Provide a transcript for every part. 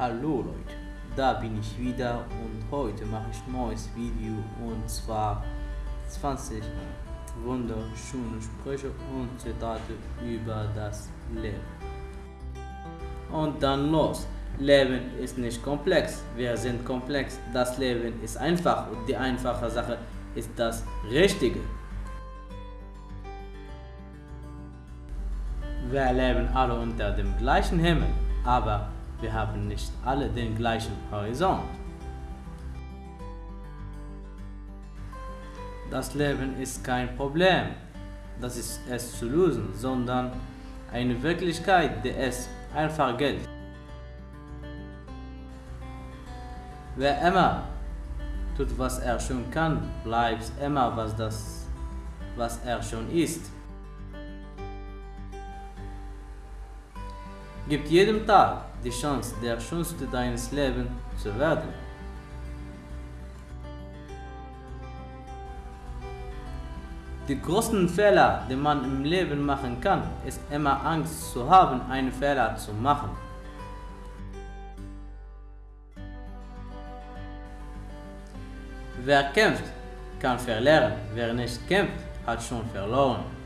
Hallo Leute, da bin ich wieder und heute mache ich ein neues Video und zwar 20 wunderschöne Sprüche und Zitate über das Leben. Und dann los. Leben ist nicht komplex, wir sind komplex. Das Leben ist einfach und die einfache Sache ist das Richtige. Wir leben alle unter dem gleichen Himmel, aber wir haben nicht alle den gleichen Horizont. Das Leben ist kein Problem, das ist es zu lösen, sondern eine Wirklichkeit, die es einfach gilt. Wer immer tut, was er schon kann, bleibt immer, was, das, was er schon ist. Gibt jedem Tag die Chance, der schönste deines Lebens zu werden. Die größten Fehler, die man im Leben machen kann, ist immer Angst zu haben, einen Fehler zu machen. Wer kämpft, kann verlieren. Wer nicht kämpft, hat schon verloren.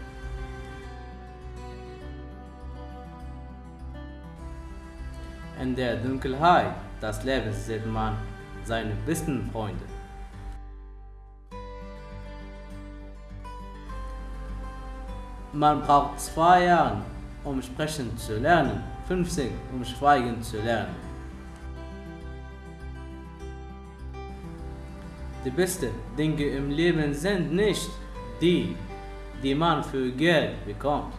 In der Dunkelheit des Lebens sieht man seine besten Freunde. Man braucht zwei Jahre, um sprechen zu lernen, 50, um schweigen zu lernen. Die besten Dinge im Leben sind nicht die, die man für Geld bekommt.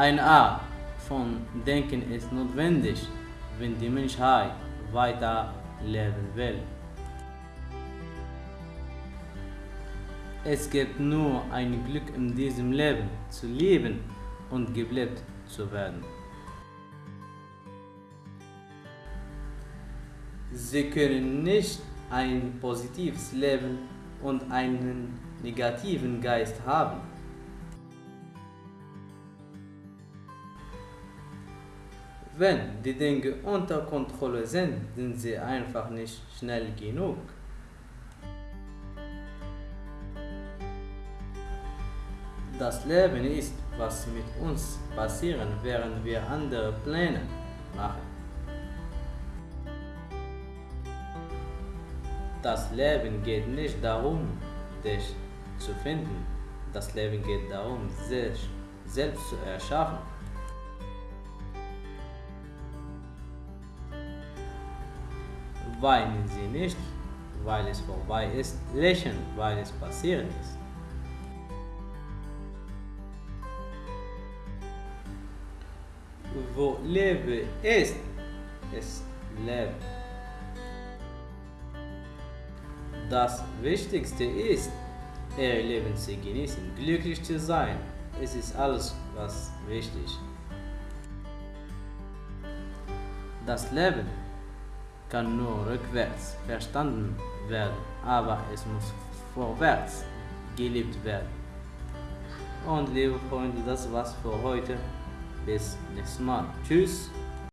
Eine Art von Denken ist notwendig, wenn die Menschheit weiterleben will. Es gibt nur ein Glück in diesem Leben, zu leben und gelebt zu werden. Sie können nicht ein positives Leben und einen negativen Geist haben. Wenn die Dinge unter Kontrolle sind, sind sie einfach nicht schnell genug. Das Leben ist, was mit uns passiert, während wir andere Pläne machen. Das Leben geht nicht darum, dich zu finden. Das Leben geht darum, sich selbst zu erschaffen. Weinen Sie nicht, weil es vorbei ist, lächeln, weil es passiert ist. Wo Leben ist, ist Leben. Das Wichtigste ist, Ihr Leben zu genießen, glücklich zu sein. Es ist alles, was wichtig. Das Leben kann nur rückwärts verstanden werden, aber es muss vorwärts gelebt werden. Und liebe Freunde, das war's für heute. Bis nächstes Mal. Tschüss.